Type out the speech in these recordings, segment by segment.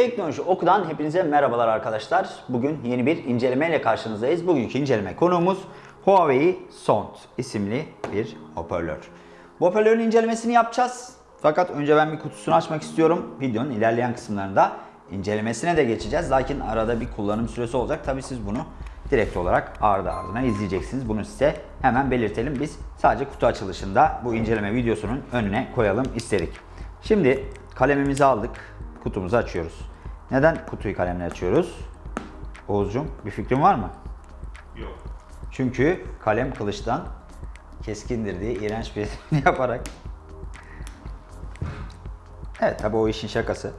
Teknoloji Oku'dan hepinize merhabalar arkadaşlar. Bugün yeni bir incelemeyle karşınızdayız. Bugünkü inceleme konuğumuz Huawei Sound isimli bir hoparlör. Bu hoparlörün incelemesini yapacağız. Fakat önce ben bir kutusunu açmak istiyorum. Videonun ilerleyen kısımlarında incelemesine de geçeceğiz. Lakin arada bir kullanım süresi olacak. Tabi siz bunu direkt olarak ardı ardına izleyeceksiniz. Bunu size hemen belirtelim. Biz sadece kutu açılışında bu inceleme videosunun önüne koyalım istedik. Şimdi kalemimizi aldık. Kutumuzu açıyoruz. Neden kutuyu kalemle açıyoruz? Oğuzcum bir fikrin var mı? Yok. Çünkü kalem kılıçtan keskindir diye iğrenç bir yaparak. Evet tabi o işin şakası.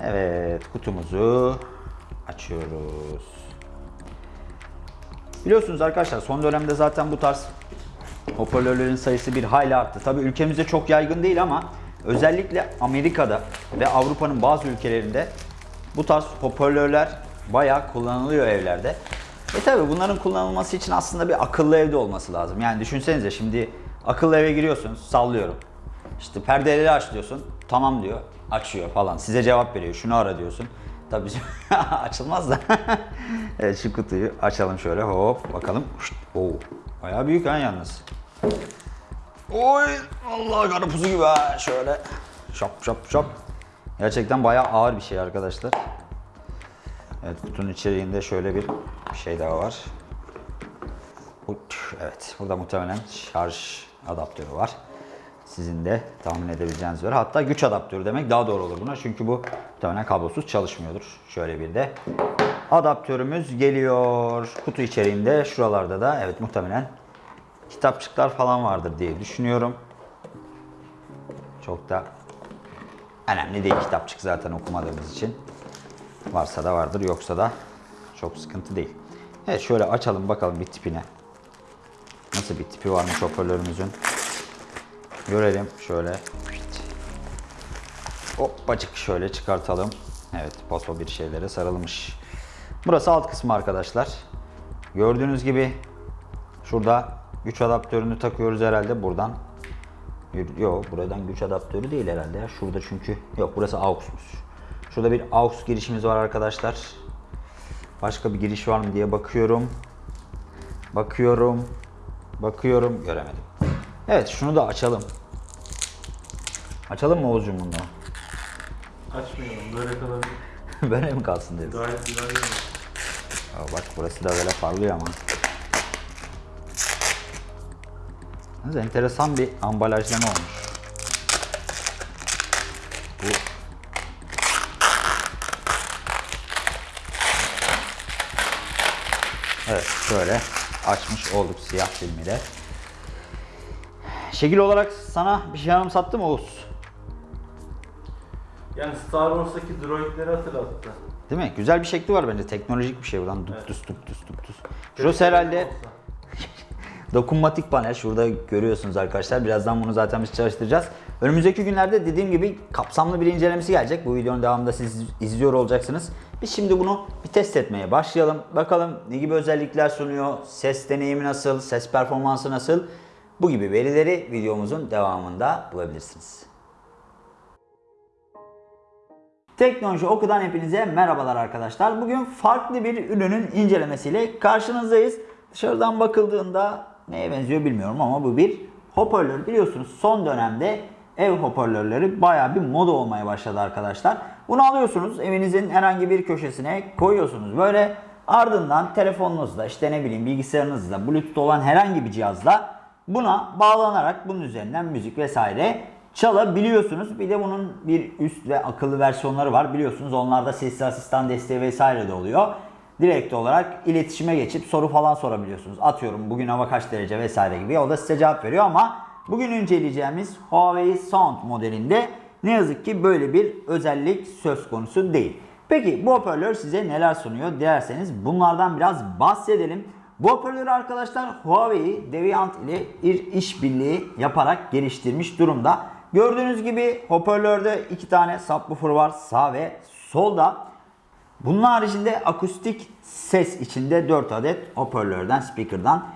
Evet kutumuzu açıyoruz. Biliyorsunuz arkadaşlar son dönemde zaten bu tarz hoparlörlerin sayısı bir hayli arttı. Tabi ülkemizde çok yaygın değil ama özellikle Amerika'da ve Avrupa'nın bazı ülkelerinde bu tarz hoparlörler bayağı kullanılıyor evlerde. E tabi bunların kullanılması için aslında bir akıllı evde olması lazım. Yani düşünsenize şimdi akıllı eve giriyorsunuz sallıyorum. İşte perdeleri aç diyorsun. Tamam diyor. Açıyor falan. Size cevap veriyor. Şunu ara diyorsun. Tabii açılmaz da. evet şu kutuyu açalım şöyle. Hop bakalım. Oo. Bayağı büyük ha yalnız. Oy Allah karpuzu gibi ha şöyle. Şap şap şap. Gerçekten bayağı ağır bir şey arkadaşlar. Evet kutunun içeriğinde şöyle bir şey daha var. Evet burada muhtemelen şarj adaptörü var. Sizin de tahmin edebileceğiniz üzere. Hatta güç adaptörü demek daha doğru olur buna. Çünkü bu muhtemelen kablosuz çalışmıyordur. Şöyle bir de adaptörümüz geliyor. Kutu içeriğinde şuralarda da evet muhtemelen kitapçıklar falan vardır diye düşünüyorum. Çok da önemli değil kitapçık zaten okumadığımız için. Varsa da vardır yoksa da çok sıkıntı değil. Evet şöyle açalım bakalım bir tipine. Nasıl bir tipi varmış hoparlörümüzün. Görelim şöyle. Hoppacık şöyle çıkartalım. Evet poso bir şeylere sarılmış. Burası alt kısmı arkadaşlar. Gördüğünüz gibi şurada güç adaptörünü takıyoruz herhalde buradan. Yok buradan güç adaptörü değil herhalde ya. Şurada çünkü yok burası AUX'muş. Şurada bir AUX girişimiz var arkadaşlar. Başka bir giriş var mı diye bakıyorum. Bakıyorum. Bakıyorum göremedim. Evet şunu da açalım. Açalım mı Oğuzcum bunu? Açmayalım. Böyle kalabilir. Böyle mi kalsın dedim. Gayet güzel bak burası da böyle parlıyor ama. Yalnız enteresan bir ambalajlama olmuş. Bu Evet şöyle açmış olduk siyah filmiyle. Şekil olarak sana bir şey anımsattı mı Oğuz? Yani Star Wars'taki droidleri hatırlattı. Değil mi? Güzel bir şekli var bence. Teknolojik bir şey buradan. Duk Evet. dus duk dus duk dus. Şurası herhalde dokunmatik panel. Şurada görüyorsunuz arkadaşlar. Birazdan bunu zaten biz çalıştıracağız. Önümüzdeki günlerde dediğim gibi kapsamlı bir incelemesi gelecek. Bu videonun devamında siz izliyor olacaksınız. Biz şimdi bunu bir test etmeye başlayalım. Bakalım ne gibi özellikler sunuyor, ses deneyimi nasıl, ses performansı nasıl. Bu gibi verileri videomuzun devamında bulabilirsiniz. Teknoloji Oku'dan hepinize merhabalar arkadaşlar. Bugün farklı bir ürünün incelemesiyle karşınızdayız. Dışarıdan bakıldığında neye benziyor bilmiyorum ama bu bir hoparlör. Biliyorsunuz son dönemde ev hoparlörleri baya bir moda olmaya başladı arkadaşlar. Bunu alıyorsunuz evinizin herhangi bir köşesine koyuyorsunuz. Böyle ardından telefonunuzla işte ne bileyim bilgisayarınızla bluetooth olan herhangi bir cihazla buna bağlanarak bunun üzerinden müzik vesaire çalabiliyorsunuz. Bir de bunun bir üst ve akıllı versiyonları var. Biliyorsunuz onlarda sesli asistan desteği vesaire de oluyor. Direkt olarak iletişime geçip soru falan sorabiliyorsunuz. Atıyorum bugün hava kaç derece vesaire gibi. O da size cevap veriyor ama bugün inceleyeceğimiz Huawei Sound modelinde ne yazık ki böyle bir özellik söz konusu değil. Peki bu hoparlör size neler sunuyor derseniz bunlardan biraz bahsedelim. Bu hoparlörü arkadaşlar Huawei Deviant ile bir işbirliği yaparak geliştirmiş durumda. Gördüğünüz gibi hoparlörde iki tane subwoofer var sağ ve solda. Bunun haricinde akustik ses içinde 4 adet hoparlörden, speaker'dan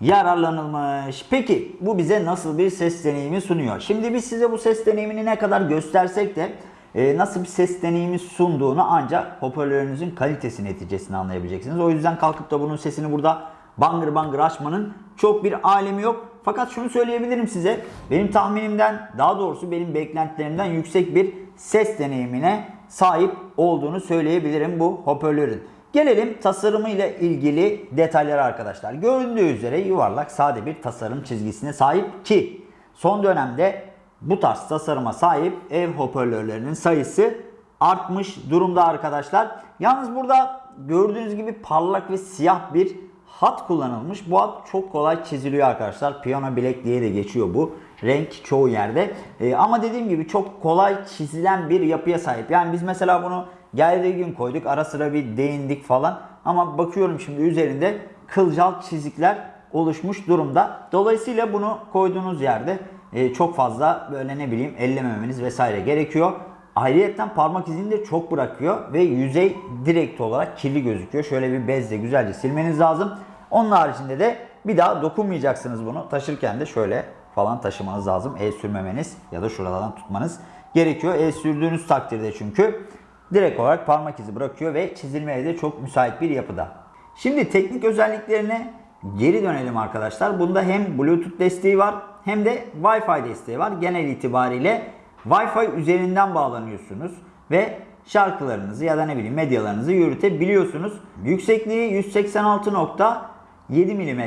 yararlanılmış. Peki bu bize nasıl bir ses deneyimi sunuyor? Şimdi biz size bu ses deneyimini ne kadar göstersek de e, nasıl bir ses deneyimi sunduğunu ancak hoparlörünüzün kalitesi neticesinde anlayabileceksiniz. O yüzden kalkıp da bunun sesini burada bangır bangır açmanın çok bir alemi yok. Fakat şunu söyleyebilirim size. Benim tahminimden daha doğrusu benim beklentilerimden yüksek bir ses deneyimine sahip olduğunu söyleyebilirim bu hoparlörün. Gelelim tasarımı ile ilgili detaylara arkadaşlar. Göründüğü üzere yuvarlak sade bir tasarım çizgisine sahip ki son dönemde bu tarz tasarıma sahip ev hoparlörlerinin sayısı artmış durumda arkadaşlar. Yalnız burada gördüğünüz gibi parlak ve siyah bir hat kullanılmış. Bu hat çok kolay çiziliyor arkadaşlar. Piyano bilek de geçiyor bu renk çoğu yerde. Ee, ama dediğim gibi çok kolay çizilen bir yapıya sahip. Yani biz mesela bunu geldiği gün koyduk. Ara sıra bir değindik falan. Ama bakıyorum şimdi üzerinde kılcal çizikler oluşmuş durumda. Dolayısıyla bunu koyduğunuz yerde e, çok fazla böyle ne bileyim ellememeniz vesaire gerekiyor. Ayrıyeten parmak izini de çok bırakıyor ve yüzey direkt olarak kirli gözüküyor. Şöyle bir bezle güzelce silmeniz lazım. Onun haricinde de bir daha dokunmayacaksınız bunu. Taşırken de şöyle falan taşımanız lazım. El sürmemeniz ya da şuralardan tutmanız gerekiyor. El sürdüğünüz takdirde çünkü direkt olarak parmak izi bırakıyor ve çizilmeye de çok müsait bir yapıda. Şimdi teknik özelliklerine geri dönelim arkadaşlar. Bunda hem Bluetooth desteği var hem de Wi-Fi desteği var. Genel itibariyle Wi-Fi üzerinden bağlanıyorsunuz ve şarkılarınızı ya da ne bileyim medyalarınızı yürütebiliyorsunuz. Yüksekliği 186.7 mm,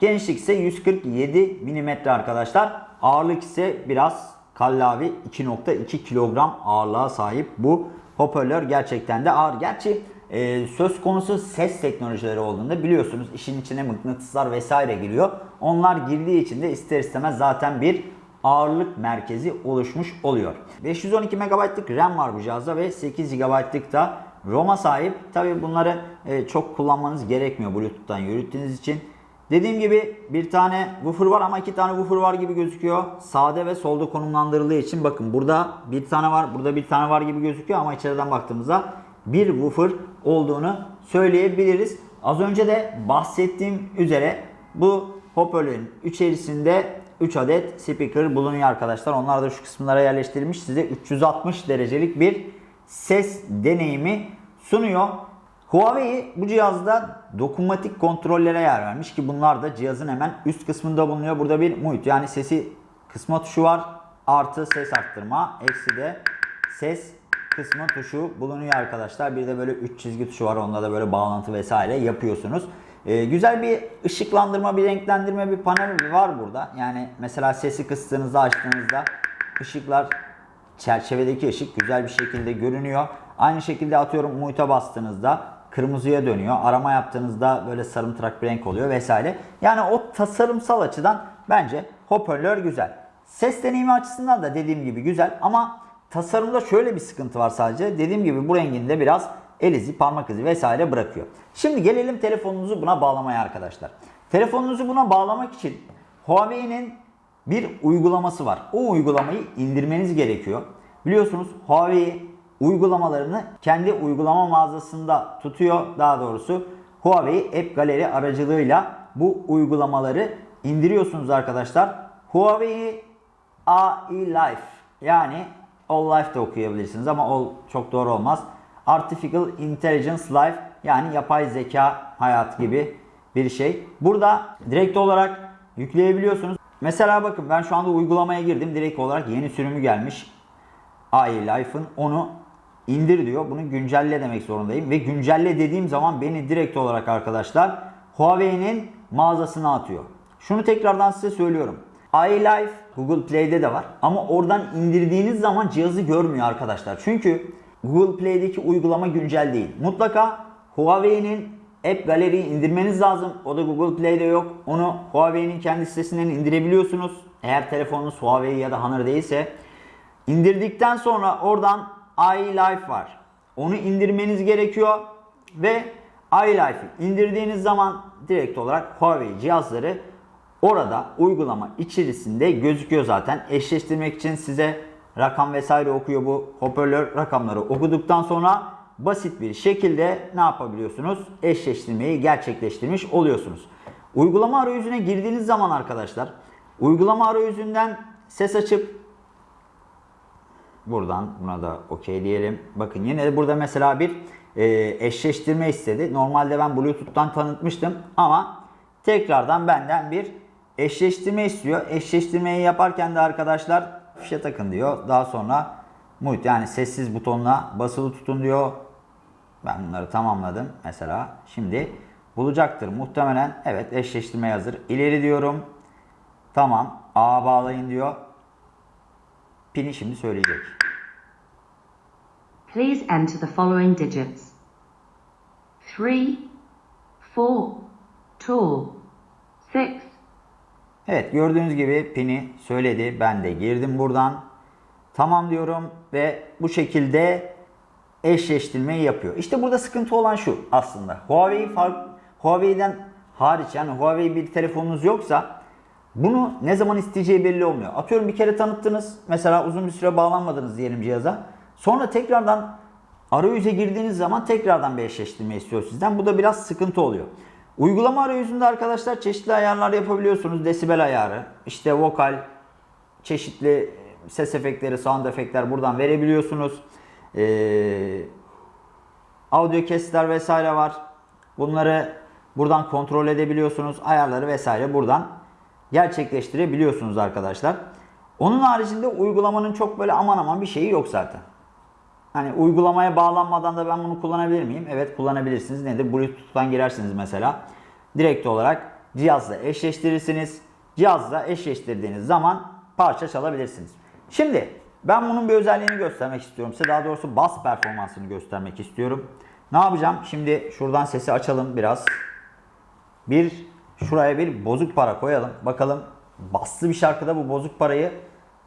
genişlik ise 147 mm arkadaşlar. Ağırlık ise biraz kallavi 2.2 kilogram ağırlığa sahip bu hoparlör gerçekten de ağır. Gerçi e, söz konusu ses teknolojileri olduğunda biliyorsunuz işin içine mıknatıslar vesaire giriyor. Onlar girdiği için de ister istemez zaten bir ağırlık merkezi oluşmuş oluyor. 512 MB'lık RAM var bu cihazda ve 8 GB'lık da ROM'a sahip. Tabi bunları e, çok kullanmanız gerekmiyor Bluetooth'tan yürüttüğünüz için. Dediğim gibi bir tane woofer var ama iki tane woofer var gibi gözüküyor. Sağda ve solda konumlandırıldığı için bakın burada bir tane var, burada bir tane var gibi gözüküyor ama içeriden baktığımızda bir woofer olduğunu söyleyebiliriz. Az önce de bahsettiğim üzere bu hoparlörün içerisinde 3 adet speaker bulunuyor arkadaşlar. Onlar da şu kısımlara yerleştirilmiş. Size 360 derecelik bir ses deneyimi sunuyor. Huawei bu cihazda dokunmatik kontrollere yer vermiş ki bunlar da cihazın hemen üst kısmında bulunuyor. Burada bir mute yani sesi kısma tuşu var. Artı ses arttırma. Eksi de ses kısma tuşu bulunuyor arkadaşlar. Bir de böyle 3 çizgi tuşu var. Onda da böyle bağlantı vesaire yapıyorsunuz. Ee, güzel bir ışıklandırma, bir renklendirme bir panel var burada. Yani mesela sesi kıstığınızda, açtığınızda ışıklar çerçevedeki ışık güzel bir şekilde görünüyor. Aynı şekilde atıyorum mute'a bastığınızda kırmızıya dönüyor. Arama yaptığınızda böyle sarımtırak bir renk oluyor vesaire. Yani o tasarımsal açıdan bence hoparlör güzel. Ses deneyimi açısından da dediğim gibi güzel ama tasarımda şöyle bir sıkıntı var sadece. Dediğim gibi bu renginde biraz el izi, parmak izi vesaire bırakıyor. Şimdi gelelim telefonunuzu buna bağlamaya arkadaşlar. Telefonunuzu buna bağlamak için Huawei'nin bir uygulaması var. O uygulamayı indirmeniz gerekiyor. Biliyorsunuz Huawei uygulamalarını kendi uygulama mağazasında tutuyor. Daha doğrusu Huawei App Gallery aracılığıyla bu uygulamaları indiriyorsunuz arkadaşlar. Huawei AI Life yani All Life de okuyabilirsiniz ama All çok doğru olmaz. Artificial Intelligence Life yani yapay zeka hayat gibi bir şey. Burada direkt olarak yükleyebiliyorsunuz. Mesela bakın ben şu anda uygulamaya girdim. Direkt olarak yeni sürümü gelmiş. AI Life'ın onu indir diyor. Bunu güncelle demek zorundayım. Ve güncelle dediğim zaman beni direkt olarak arkadaşlar Huawei'nin mağazasına atıyor. Şunu tekrardan size söylüyorum. iLife Google Play'de de var. Ama oradan indirdiğiniz zaman cihazı görmüyor arkadaşlar. Çünkü Google Play'deki uygulama güncel değil. Mutlaka Huawei'nin App Gallery'yi indirmeniz lazım. O da Google Play'de yok. Onu Huawei'nin kendi sitesinden indirebiliyorsunuz. Eğer telefonunuz Huawei ya da Honor değilse. İndirdikten sonra oradan iLife var. Onu indirmeniz gerekiyor ve iLife'ı indirdiğiniz zaman direkt olarak Huawei cihazları orada uygulama içerisinde gözüküyor zaten. Eşleştirmek için size rakam vesaire okuyor bu hoparlör rakamları okuduktan sonra basit bir şekilde ne yapabiliyorsunuz? Eşleştirmeyi gerçekleştirmiş oluyorsunuz. Uygulama arayüzüne girdiğiniz zaman arkadaşlar uygulama arayüzünden ses açıp Buradan buna da okey diyelim. Bakın yine de burada mesela bir e, eşleştirme istedi. Normalde ben Bluetooth'tan tanıtmıştım ama tekrardan benden bir eşleştirme istiyor. Eşleştirmeyi yaparken de arkadaşlar fişe takın diyor. Daha sonra mute yani sessiz butonuna basılı tutun diyor. Ben bunları tamamladım mesela. Şimdi bulacaktır muhtemelen. Evet eşleştirme hazır. İleri diyorum. Tamam. A bağlayın diyor. Pini şimdi söyleyecek. Please enter the following digits. Three, four, two, six, Evet gördüğünüz gibi pini söyledi. Ben de girdim buradan. Tamam diyorum ve bu şekilde eşleştirmeyi yapıyor. İşte burada sıkıntı olan şu aslında. Huawei Huawei'den hariç yani Huawei bir telefonunuz yoksa bunu ne zaman isteyeceği belli olmuyor. Atıyorum bir kere tanıttınız. Mesela uzun bir süre bağlanmadınız diyelim cihaza. Sonra tekrardan arayüze girdiğiniz zaman tekrardan bir eşleştirme istiyor sizden. Bu da biraz sıkıntı oluyor. Uygulama arayüzünde arkadaşlar çeşitli ayarlar yapabiliyorsunuz. Desibel ayarı, işte vokal, çeşitli ses efektleri, sound efektler buradan verebiliyorsunuz. Ee, audio kesitler vesaire var. Bunları buradan kontrol edebiliyorsunuz. Ayarları vesaire buradan gerçekleştirebiliyorsunuz arkadaşlar. Onun haricinde uygulamanın çok böyle aman aman bir şeyi yok zaten. Hani uygulamaya bağlanmadan da ben bunu kullanabilir miyim? Evet kullanabilirsiniz. Nedir? Bluetooth'tan girersiniz mesela. Direkt olarak cihazla eşleştirirsiniz. Cihazla eşleştirdiğiniz zaman parça çalabilirsiniz. Şimdi ben bunun bir özelliğini göstermek istiyorum size. Daha doğrusu bas performansını göstermek istiyorum. Ne yapacağım? Şimdi şuradan sesi açalım biraz. Bir şuraya bir bozuk para koyalım. Bakalım baslı bir şarkıda bu bozuk parayı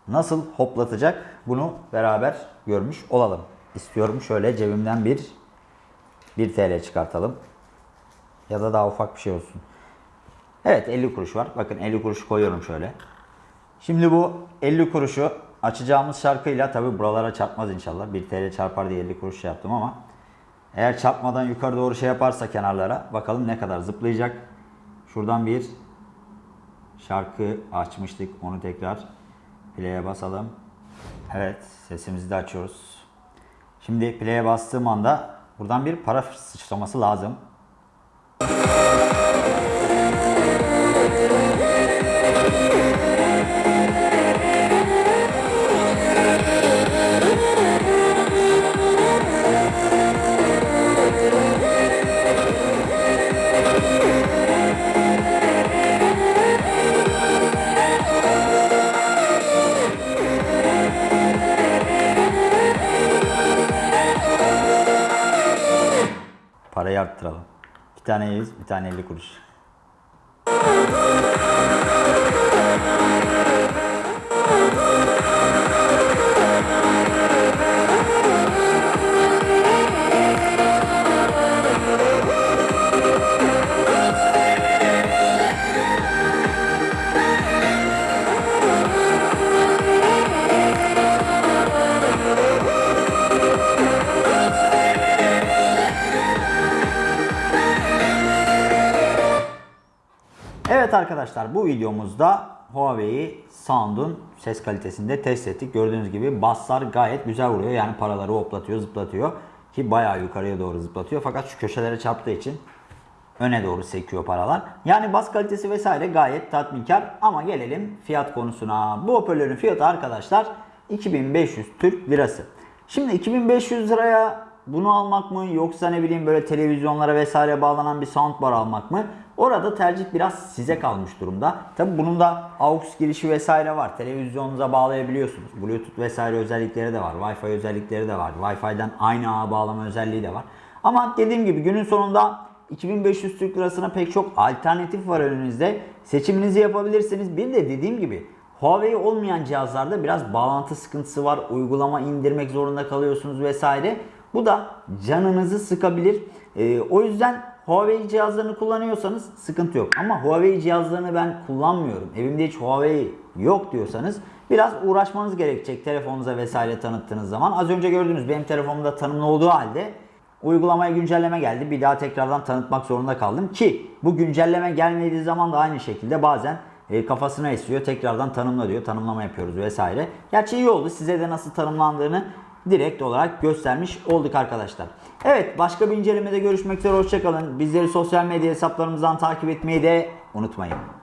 nasıl hoplatacak? Bunu beraber görmüş olalım. İstiyorum şöyle cebimden bir 1 TL çıkartalım. Ya da daha ufak bir şey olsun. Evet 50 kuruş var. Bakın 50 kuruş koyuyorum şöyle. Şimdi bu 50 kuruşu açacağımız şarkıyla tabi buralara çarpmaz inşallah. 1 TL çarpar diye 50 kuruş şey yaptım ama eğer çarpmadan yukarı doğru şey yaparsa kenarlara bakalım ne kadar zıplayacak. Şuradan bir şarkı açmıştık. Onu tekrar play'e basalım. Evet sesimizi de açıyoruz. Şimdi play'e bastığım anda buradan bir para sıçraması lazım. Tane 100, bir tane 50 kuruş. Evet arkadaşlar bu videomuzda Huawei Sound'un ses kalitesini de test ettik. Gördüğünüz gibi basslar gayet güzel vuruyor. Yani paraları hoplatıyor, zıplatıyor. Ki bayağı yukarıya doğru zıplatıyor. Fakat şu köşelere çarptığı için öne doğru sekiyor paralar. Yani bas kalitesi vesaire gayet tatminkar. Ama gelelim fiyat konusuna. Bu hoparlörün fiyatı arkadaşlar 2500 Türk Lirası. Şimdi 2500 liraya bunu almak mı yoksa ne bileyim böyle televizyonlara vesaire bağlanan bir soundbar almak mı? Orada tercih biraz size kalmış durumda. Tabi bunun da AUX girişi vesaire var. Televizyonunuza bağlayabiliyorsunuz. Bluetooth vesaire özellikleri de var. Wi-Fi özellikleri de var. Wi-Fi'den aynı ağa bağlama özelliği de var. Ama dediğim gibi günün sonunda 2500 Türk Lirasına pek çok alternatif var önünüzde. Seçiminizi yapabilirsiniz. Bir de dediğim gibi Huawei olmayan cihazlarda biraz bağlantı sıkıntısı var. Uygulama indirmek zorunda kalıyorsunuz vesaire. Bu da canınızı sıkabilir. Ee, o yüzden Huawei cihazlarını kullanıyorsanız sıkıntı yok. Ama Huawei cihazlarını ben kullanmıyorum. Evimde hiç Huawei yok diyorsanız biraz uğraşmanız gerekecek telefonunuza vesaire tanıttığınız zaman. Az önce gördünüz benim telefonumda tanımlı olduğu halde uygulamaya güncelleme geldi. Bir daha tekrardan tanıtmak zorunda kaldım ki bu güncelleme gelmediği zaman da aynı şekilde bazen e, kafasına esiyor. Tekrardan tanımla diyor. Tanımlama yapıyoruz vesaire. Gerçi iyi oldu. Size de nasıl tanımlandığını direkt olarak göstermiş olduk arkadaşlar. Evet başka bir incelemede görüşmek üzere. Hoşçakalın. Bizleri sosyal medya hesaplarımızdan takip etmeyi de unutmayın.